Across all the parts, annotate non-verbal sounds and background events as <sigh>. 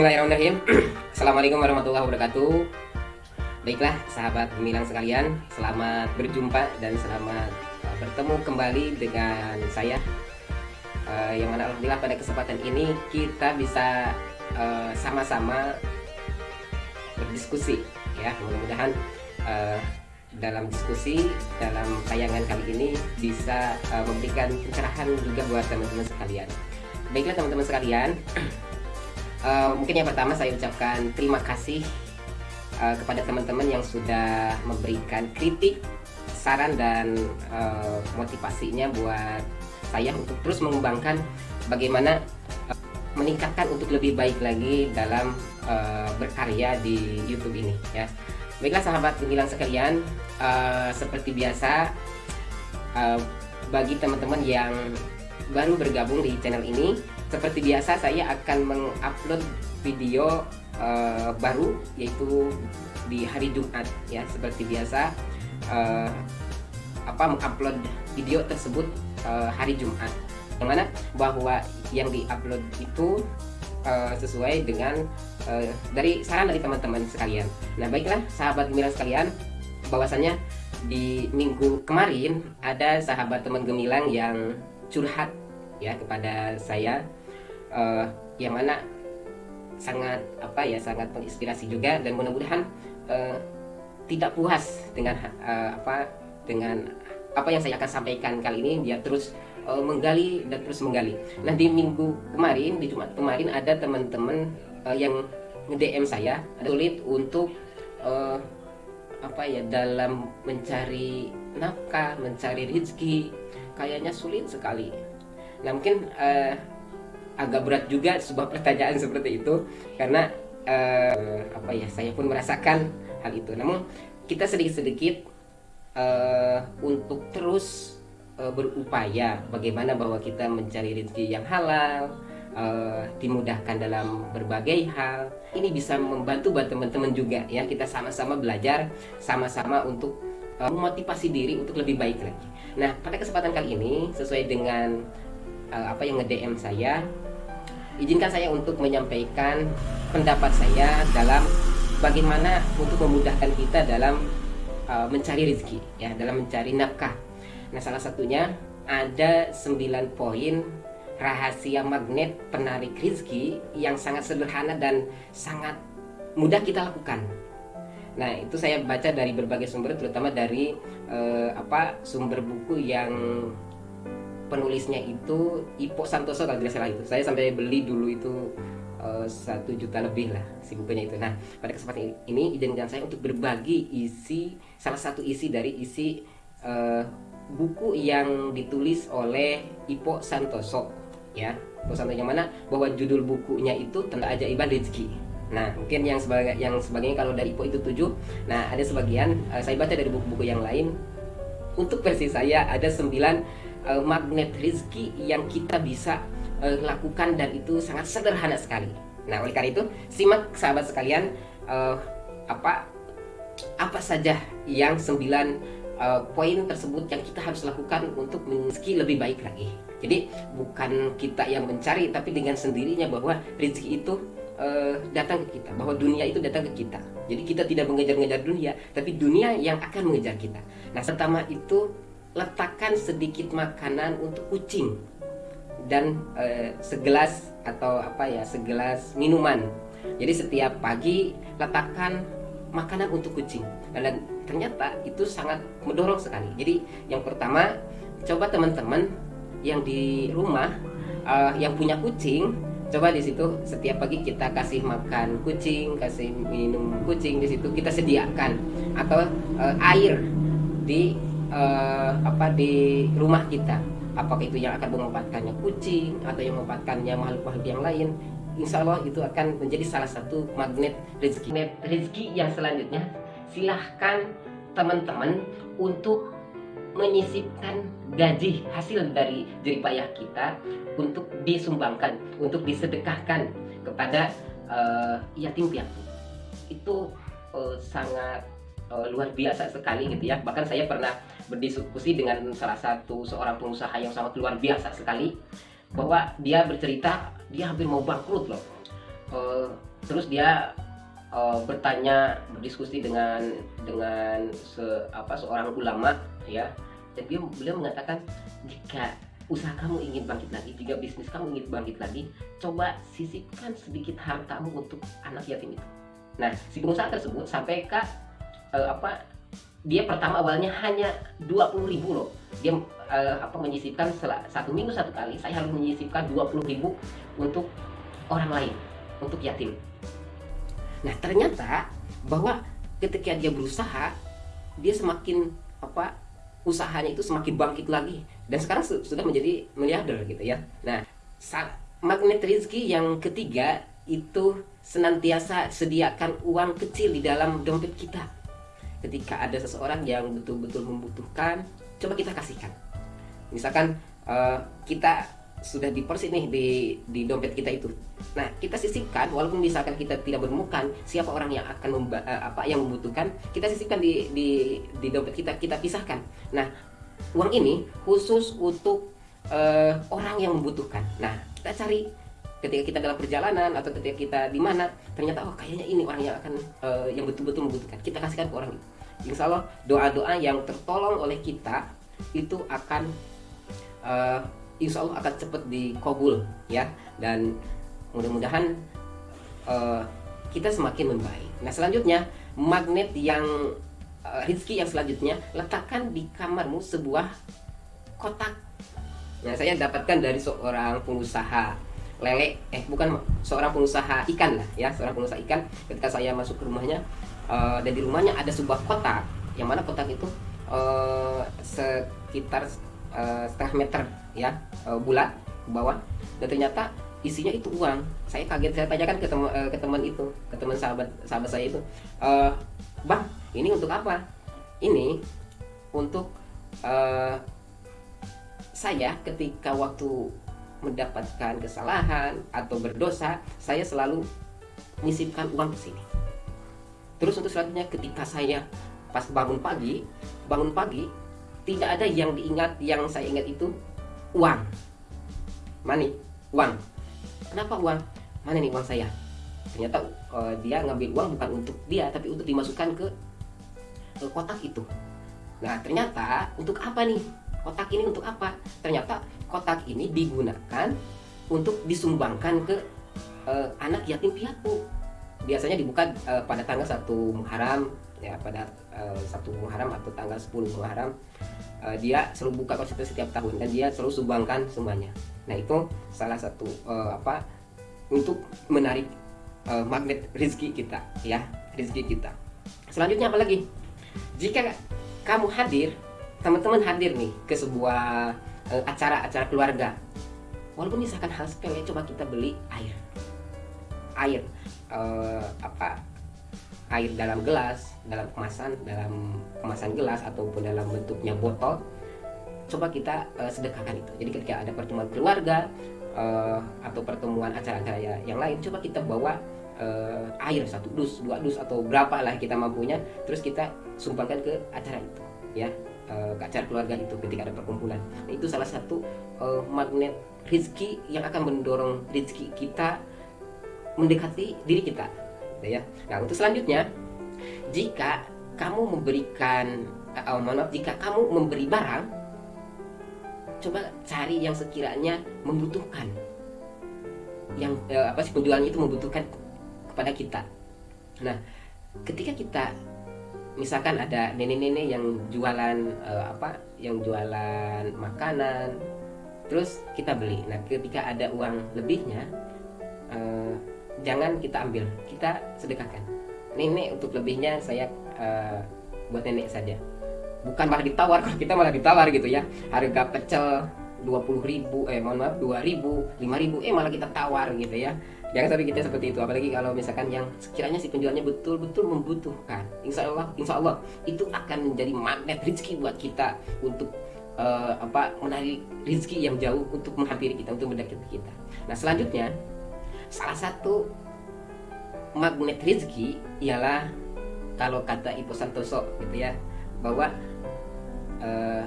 Bismillahirrahmanirrahim. <clears throat> Assalamualaikum warahmatullahi wabarakatuh. Baiklah sahabat gemilang sekalian Selamat berjumpa dan selamat uh, bertemu kembali dengan saya. Uh, Yang mana Alhamdulillah pada kesempatan ini Kita bisa uh, sama-sama uh, berdiskusi ya. Mudah-mudahan uh, dalam diskusi dalam tayangan kali ini bisa uh, memberikan pencerahan juga buat teman-teman sekalian. Baiklah teman-teman sekalian, <clears throat> uh, mungkin yang pertama saya ucapkan terima kasih uh, kepada teman-teman yang sudah memberikan kritik, saran dan uh, motivasinya buat saya untuk terus mengembangkan bagaimana uh, meningkatkan untuk lebih baik lagi dalam uh, berkarya di YouTube ini ya. Baiklah sahabat gemilang sekalian, uh, seperti biasa uh, bagi teman-teman yang baru bergabung di channel ini, seperti biasa saya akan mengupload video uh, baru yaitu di hari Jumat ya seperti biasa uh, apa mengupload video tersebut uh, hari Jumat. Yang mana bahwa yang diupload itu uh, sesuai dengan uh, dari saran dari teman-teman sekalian. Nah baiklah sahabat gemilang sekalian, bahwasanya di minggu kemarin ada sahabat teman gemilang yang curhat ya kepada saya, uh, yang mana sangat apa ya sangat menginspirasi juga dan mudah-mudahan uh, tidak puas dengan uh, apa dengan apa yang saya akan sampaikan kali ini dia terus uh, menggali dan terus menggali. Nah di minggu kemarin di Jumat kemarin ada teman-teman uh, yang nge-DM saya sulit untuk uh, apa ya dalam mencari nafkah, mencari rezeki kayaknya sulit sekali. Nah mungkin uh, agak berat juga sebuah pertanyaan seperti itu karena uh, apa ya saya pun merasakan hal itu. Namun kita sedikit-sedikit uh, untuk terus uh, berupaya bagaimana bahwa kita mencari rezeki yang halal, uh, dimudahkan dalam berbagai hal. Ini bisa membantu buat teman-teman juga ya. Kita sama-sama belajar, sama-sama untuk memotivasi diri untuk lebih baik lagi. Nah, pada kesempatan kali ini sesuai dengan uh, apa yang nge-DM saya, izinkan saya untuk menyampaikan pendapat saya dalam bagaimana untuk memudahkan kita dalam uh, mencari rezeki ya, dalam mencari nafkah Nah salah satunya ada 9 poin rahasia magnet penarik rezeki yang sangat sederhana dan sangat mudah kita lakukan. Nah itu saya baca dari berbagai sumber terutama dari eh, apa sumber buku yang penulisnya itu Ipo Santoso kalau tidak salah itu. Saya sampai beli dulu itu eh, satu juta lebih lah si bukunya itu. Nah pada kesempatan ini izinkan saya untuk berbagi isi salah satu isi dari isi uh, buku yang ditulis oleh Ipo Santoso ya. Ipo Santoso yang mana? Bahwa judul bukunya itu tentang ajaiban rezeki. Nah mungkin yang sebagai yang sebagainya kalau dari Ipo itu tujuh. Nah ada sebagian uh, saya baca dari buku-buku yang lain. Untuk versi saya ada sembilan uh, magnet rezeki yang kita bisa uh, lakukan dan itu sangat sederhana sekali nah oleh karena itu simak sahabat sekalian uh, apa apa saja yang sembilan uh, poin tersebut yang kita harus lakukan untuk meski lebih baik lagi. Jadi bukan kita yang mencari, tapi dengan sendirinya bahwa rezeki itu datang ke kita, bahwa dunia itu datang ke kita. Jadi kita tidak mengejar-ngejar dunia, tapi dunia yang akan mengejar kita. Nah, pertama itu letakkan sedikit makanan untuk kucing dan uh, segelas atau apa ya, segelas minuman. Jadi setiap pagi letakkan makanan untuk kucing. Dan ternyata itu sangat mendorong sekali. Jadi yang pertama coba teman-teman yang di rumah uh, yang punya kucing coba di situ setiap pagi kita kasih makan kucing kasih minum kucing di situ kita sediakan. Atau uh, air di uh, apa di rumah kita apakah itu yang akan memanfaatkannya kucing atau yang memanfaatkannya makhluk-makhluk yang lain insya Allah itu akan menjadi salah satu magnet rezeki. Magnet rezeki yang selanjutnya silahkan teman-teman untuk menyisipkan gaji hasil dari jeripayah kita untuk disumbangkan, untuk disedekahkan kepada uh, yatim piatu. Itu uh, sangat uh, luar biasa sekali gitu ya. Bahkan saya pernah berdiskusi dengan salah satu seorang pengusaha yang sangat luar biasa sekali bahwa dia bercerita dia hampir mau bangkrut loh. Uh, terus dia uh, bertanya berdiskusi dengan dengan se, apa seorang ulama ya. Dan dia beliau mengatakan jika usaha kamu ingin bangkit lagi jika bisnis kamu ingin bangkit lagi coba sisipkan sedikit hartamu untuk anak yatim itu. Nah si pengusaha tersebut sampai ke uh, apa dia pertama awalnya hanya 20 ribu loh dia uh, apa menyisipkan satu minggu satu kali saya harus menyisipkan 20 ribu untuk orang lain untuk yatim Nah ternyata bahwa ketika dia berusaha dia semakin apa usahanya itu semakin bangkit lagi dan sekarang sudah menjadi miliarder gitu ya. Nah magnet rezeki yang ketiga itu senantiasa sediakan uang kecil di dalam dompet kita. Ketika ada seseorang yang betul-betul membutuhkan, coba kita kasihkan. Misalkan uh, kita sudah dipersit nih di di dompet kita itu. Nah, kita sisipkan walaupun misalkan kita tidak menemukan siapa orang yang akan memba, uh, apa yang membutuhkan, kita sisipkan di di di dompet kita, kita pisahkan. Nah, uang ini khusus untuk uh, orang yang membutuhkan. Nah, kita cari ketika kita dalam perjalanan atau ketika kita di mana ternyata oh kayaknya ini orang yang akan uh, yang betul-betul membutuhkan kita kasihkan ke orang itu insya Allah doa-doa yang tertolong oleh kita itu akan uh, insya Allah akan cepat dikabul ya dan mudah-mudahan uh, kita semakin membaik. Nah selanjutnya magnet yang uh, rezeki yang selanjutnya letakkan di kamarmu sebuah kotak. Nah saya dapatkan dari seorang pengusaha lele eh bukan seorang pengusaha ikan lah ya. Seorang pengusaha ikan ketika saya masuk ke rumahnya uh, dan di rumahnya ada sebuah kotak yang mana kotak itu uh, sekitar uh, setengah meter ya uh, bulat ke bawah. Dan ternyata isinya itu uang. Saya kaget saya tanyakan ke teman ke teman itu ke teman sahabat sahabat saya itu uh, bang ini untuk apa? Ini untuk uh, saya ketika waktu mendapatkan kesalahan atau berdosa saya selalu menyisipkan uang ke sini. Terus untuk selanjutnya ketika saya pas bangun pagi bangun pagi tidak ada yang diingat yang saya ingat itu uang. Money uang. Kenapa uang? Mana nih uang saya? Ternyata uh, dia ngambil uang bukan untuk dia tapi untuk dimasukkan ke, ke kotak itu. Nah ternyata untuk apa nih kotak ini untuk apa? Ternyata kotak ini digunakan untuk disumbangkan ke uh, anak yatim piatu. Biasanya dibuka uh, pada tanggal 1 Muharram ya pada uh, satu Muharram atau tanggal 10 Muharram uh, dia selalu buka konsep setiap tahun dan dia selalu sumbangkan semuanya. Nah itu salah satu uh, apa untuk menarik uh, magnet rezeki kita ya rezeki kita. Selanjutnya apa lagi? Jika kamu hadir teman-teman hadir nih ke sebuah acara-acara uh, keluarga. Walaupun misalkan hal sepele coba kita beli air. Air uh, apa air dalam gelas, dalam kemasan, dalam kemasan gelas ataupun dalam bentuknya botol, coba kita uh, sedekahkan itu. Jadi ketika ada pertemuan keluarga uh, atau pertemuan acara-acara yang lain, coba kita bawa uh, air satu dus, dua dus atau berapa lah kita mampunya, terus kita sumbangkan ke acara itu, ya uh, ke acara keluarga itu ketika ada perkumpulan. Nah, itu salah satu uh, magnet rezeki yang akan mendorong rezeki kita mendekati diri kita. Ya. Nah untuk selanjutnya jika kamu memberikan oh, maaf jika kamu memberi barang coba cari yang sekiranya membutuhkan. Yang eh, apa sih penjualnya itu membutuhkan kepada kita. Nah ketika kita misalkan ada nenek-nenek yang jualan eh, apa yang jualan makanan terus kita beli. Nah ketika ada uang lebihnya eh, jangan kita ambil kita sedekahkan. Nenek untuk lebihnya saya uh, buat nenek saja. Bukan malah ditawar <laughs> kalau kita malah ditawar gitu ya. Harga pecel 20 ribu eh mohon maaf 2 ribu 5 ribu eh malah kita tawar gitu ya. Jangan sampai kita seperti itu apalagi kalau misalkan yang sekiranya si penjualnya betul-betul membutuhkan insya Allah insya Allah itu akan menjadi magnet rezeki buat kita untuk uh, apa menarik rezeki yang jauh untuk menghampiri kita untuk mendekati kita. Nah selanjutnya salah satu magnet rezeki ialah kalau kata Ibu Santoso gitu ya bahwa eh,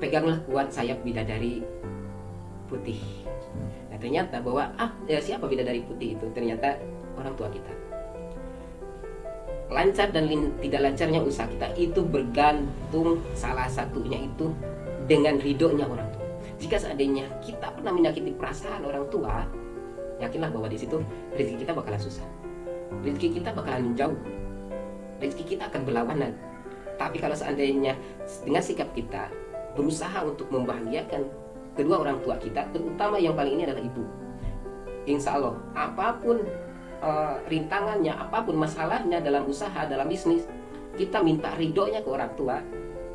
peganglah kuat sayap bidadari putih. Nah ternyata bahwa ah ya siapa bidadari putih itu? Ternyata orang tua kita. Lancar dan tidak lancarnya usaha kita itu bergantung salah satunya itu dengan ridhonya orang tua. Jika seandainya kita pernah menyakiti perasaan orang tua yakinlah bahwa di situ rezeki kita bakalan susah. Rezeki kita bakalan menjauh rezeki kita akan berlawanan. Tapi kalau seandainya dengan sikap kita berusaha untuk membahagiakan kedua orang tua kita terutama yang paling ini adalah ibu. Insya Allah apa pun uh, rintangannya apa pun masalahnya dalam usaha dalam bisnis kita minta ridhonya ke orang tua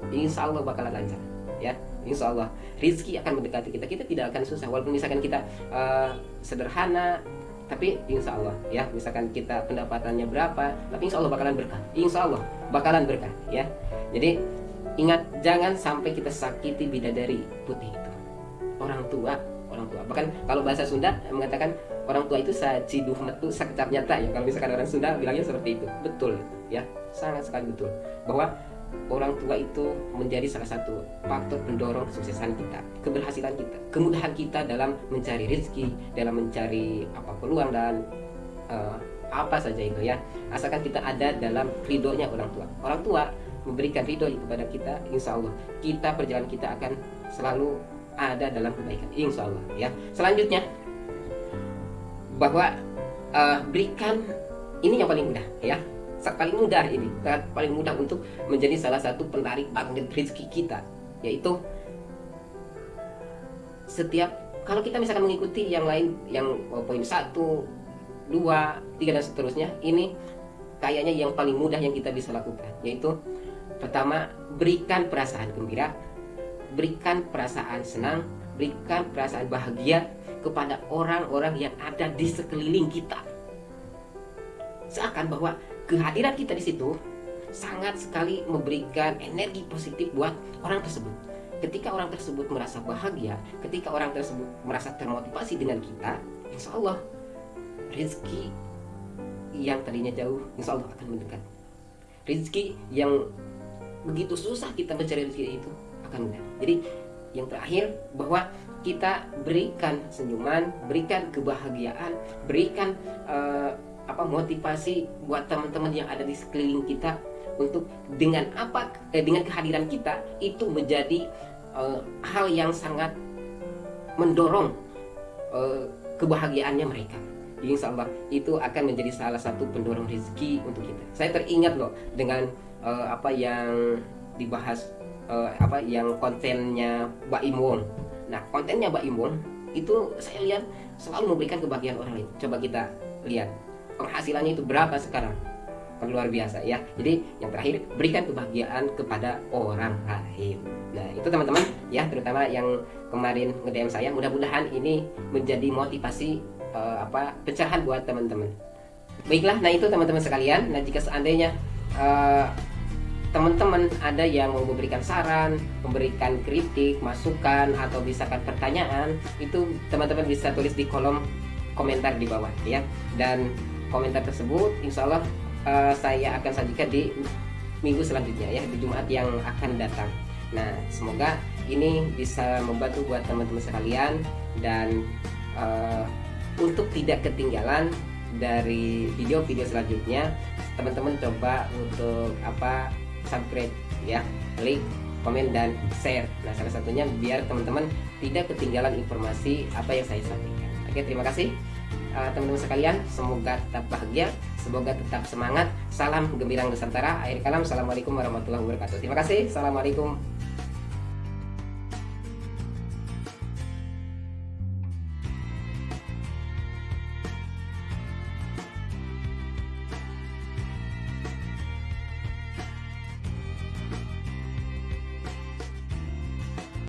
insya Allah bakalan lancar ya. Insya Allah rizki akan mendekati kita. Kita tidak akan susah. Walaupun misalkan kita uh, sederhana tapi insya Allah ya. Misalkan kita pendapatannya berapa tapi insya Allah bakalan berkah. Insya Allah bakalan berkah ya. Jadi ingat jangan sampai kita sakiti bidadari putih itu. Orang tua orang tua. Bahkan kalau bahasa Sunda mengatakan orang tua itu sajiduh metu sakecap nyata ya. Kalau misalkan orang Sunda bilangnya seperti itu. Betul ya. Sangat sekali betul. Bahwa orang tua itu menjadi salah satu faktor pendorong kesuksesan kita, keberhasilan kita, kemudahan kita dalam mencari rezeki, dalam mencari apa peluang dan uh, apa saja itu ya. Asalkan kita ada dalam ridhonya orang tua. Orang tua memberikan ridho kepada kita, insya Allah kita perjalanan kita akan selalu ada dalam kebaikan, insya Allah ya. Selanjutnya bahwa uh, berikan ini yang paling mudah ya paling mudah ini paling mudah untuk menjadi salah satu penarik magnet rezeki kita yaitu setiap kalau kita misalkan mengikuti yang lain yang oh, poin satu dua tiga dan seterusnya ini kayaknya yang paling mudah yang kita bisa lakukan yaitu pertama berikan perasaan gembira berikan perasaan senang berikan perasaan bahagia kepada orang-orang yang ada di sekeliling kita seakan bahwa kehadiran kita di situ sangat sekali memberikan energi positif buat orang tersebut. Ketika orang tersebut merasa bahagia, ketika orang tersebut merasa termotivasi dengan kita, insya Allah rezeki yang tadinya jauh, insya Allah akan mendekat. Rezeki yang begitu susah kita mencari rezeki itu akan mudah. Jadi yang terakhir bahwa kita berikan senyuman, berikan kebahagiaan, berikan uh, apa motivasi buat teman-teman yang ada di sekeliling kita untuk dengan apa eh, dengan kehadiran kita itu menjadi uh, hal yang sangat mendorong uh, kebahagiaannya mereka. Insya Allah itu akan menjadi salah satu pendorong rezeki untuk kita. Saya teringat loh dengan uh, apa yang dibahas uh, apa yang kontennya Mbak Imwon. Nah kontennya Mbak Imwon itu saya lihat selalu memberikan kebahagiaan orang lain. Coba kita lihat penghasilannya itu berapa sekarang luar biasa ya jadi yang terakhir berikan kebahagiaan kepada orang lain nah itu teman-teman ya terutama yang kemarin nge saya mudah-mudahan ini menjadi motivasi uh, apa pecahan buat teman-teman. Baiklah nah itu teman-teman sekalian. Nah jika seandainya uh, teman-teman ada yang mau memberikan saran, memberikan kritik, masukan atau misalkan pertanyaan, itu teman-teman bisa tulis di kolom komentar di bawah ya. Dan komentar tersebut insya Allah uh, saya akan sajikan di minggu selanjutnya ya di Jumat yang akan datang. Nah semoga ini bisa membantu buat teman-teman sekalian dan uh, untuk tidak ketinggalan dari video-video selanjutnya. Teman-teman coba untuk apa subscribe ya like komen dan share. Nah salah satunya biar teman-teman tidak ketinggalan informasi apa yang saya sampaikan. Oke terima kasih Eh, teman-teman sekalian. Semoga tetap bahagia semoga tetap semangat. Salam gembira nusantara akhir kalam. Assalamualaikum warahmatullahi wabarakatuh. Terima kasih. Assalamualaikum